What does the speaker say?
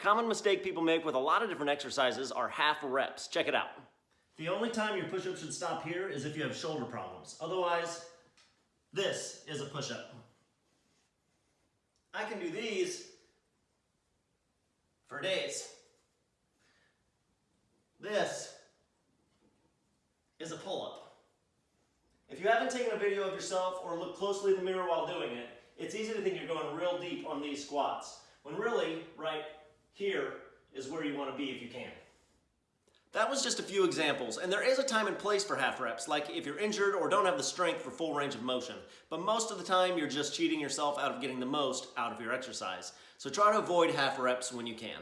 common mistake people make with a lot of different exercises are half reps. Check it out. The only time your push-up should stop here is if you have shoulder problems. Otherwise, this is a push-up. I can do these for days. This is a pull-up. If you haven't taken a video of yourself or looked closely in the mirror while doing it, it's easy to think you're going real deep on these squats, when really, right here is where you want to be if you can. That was just a few examples, and there is a time and place for half reps, like if you're injured or don't have the strength for full range of motion. But most of the time, you're just cheating yourself out of getting the most out of your exercise. So try to avoid half reps when you can.